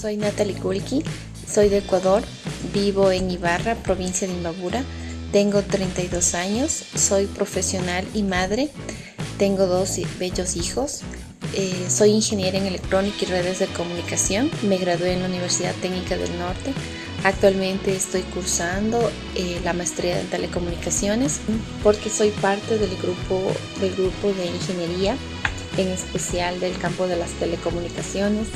Soy Natalie Kulki, soy de Ecuador, vivo en Ibarra, provincia de Imbabura. Tengo 32 años, soy profesional y madre. Tengo dos bellos hijos. Eh, soy ingeniera en electrónica y redes de comunicación. Me gradué en la Universidad Técnica del Norte. Actualmente estoy cursando eh, la maestría en telecomunicaciones porque soy parte del grupo, del grupo de ingeniería, en especial del campo de las telecomunicaciones.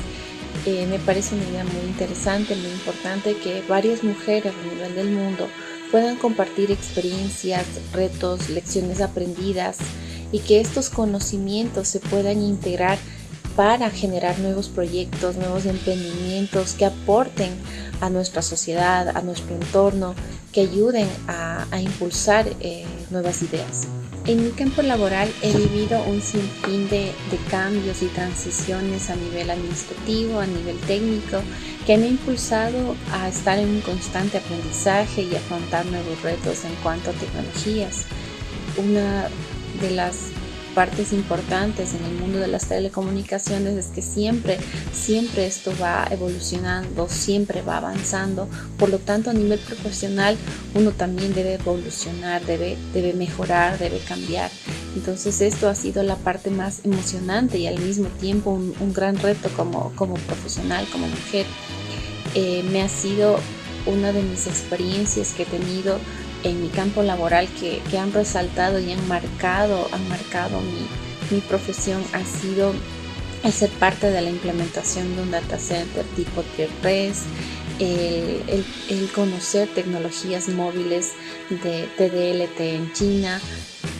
Eh, me parece una idea muy interesante, muy importante que varias mujeres a nivel del mundo puedan compartir experiencias, retos, lecciones aprendidas y que estos conocimientos se puedan integrar para generar nuevos proyectos, nuevos emprendimientos que aporten a nuestra sociedad, a nuestro entorno, que ayuden a, impulsar eh, nuevas ideas. En mi campo laboral he vivido un sinfín de, de, cambios y transiciones a nivel administrativo, a nivel técnico, que me han impulsado a estar en un constante aprendizaje y afrontar nuevos retos en cuanto a tecnologías. Una de las partes importantes en el mundo de las telecomunicaciones es que siempre, siempre esto va evolucionando, siempre va avanzando. Por lo tanto, a nivel profesional, uno también debe evolucionar, debe, debe mejorar, debe cambiar. Entonces, esto ha sido la parte más emocionante y al mismo tiempo un, gran reto como, como profesional, como mujer. Eh, me ha sido una de mis experiencias que he tenido en mi campo laboral que, han resaltado y han marcado, han marcado mi, profesión ha sido el ser parte de la implementación de un data center tipo Tier 3, el, conocer tecnologías móviles de TDLT en China.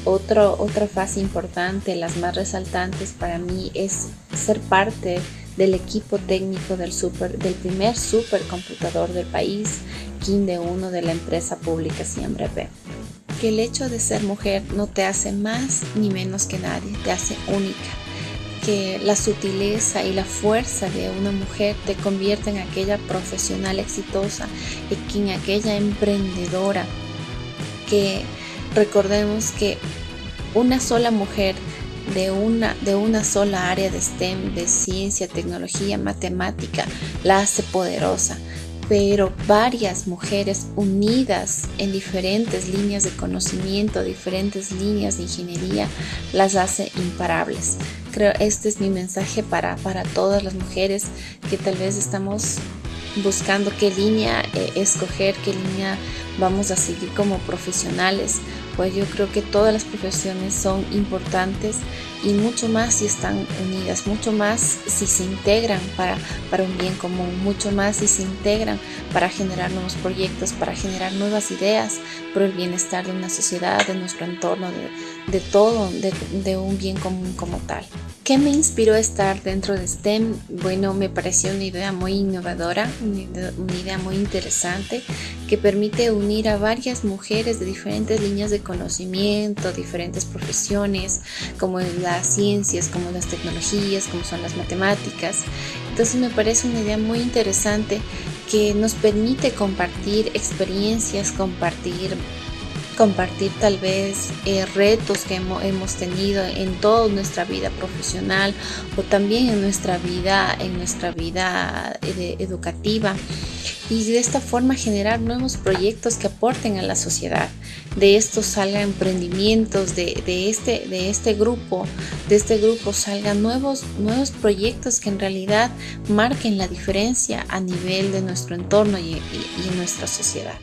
Otro, otra fase importante, las más resaltantes para mí, es ser parte del equipo técnico del, super, del primer supercomputador del país, de 1 de la empresa pública Siempre P. Que el hecho de ser mujer no te hace más ni menos que nadie, te hace única. Que la sutileza y la fuerza de una mujer te convierte en aquella profesional exitosa y en aquella emprendedora. Que recordemos que una sola mujer de una, de una sola área de STEM, de ciencia, tecnología, matemática, la hace poderosa pero varias mujeres unidas en diferentes líneas de conocimiento, diferentes líneas de ingeniería, las hace imparables. Creo este es mi mensaje para, para todas las mujeres que tal vez estamos buscando qué línea eh, escoger, qué línea vamos a seguir como profesionales pues yo creo que todas las profesiones son importantes y mucho más si están unidas, mucho más si se integran para, para un bien común, mucho más si se integran para generar nuevos proyectos, para generar nuevas ideas por el bienestar de una sociedad, de nuestro entorno, de, de todo, de, de un bien común como tal. ¿Qué me inspiró estar dentro de STEM? Bueno, me pareció una idea muy innovadora, una idea muy interesante que permite unir a varias mujeres de diferentes líneas de conocimiento, diferentes profesiones, como las ciencias, como las tecnologías, como son las matemáticas. Entonces me parece una idea muy interesante que nos permite compartir experiencias, compartir compartir tal vez eh, retos que hemos, tenido en toda nuestra vida profesional o también en nuestra vida, en nuestra vida eh, educativa y de esta forma generar nuevos proyectos que aporten a la sociedad. De esto salgan emprendimientos, de, este, de este grupo, de este grupo salgan nuevos, nuevos proyectos que en realidad marquen la diferencia a nivel de nuestro entorno y en nuestra sociedad.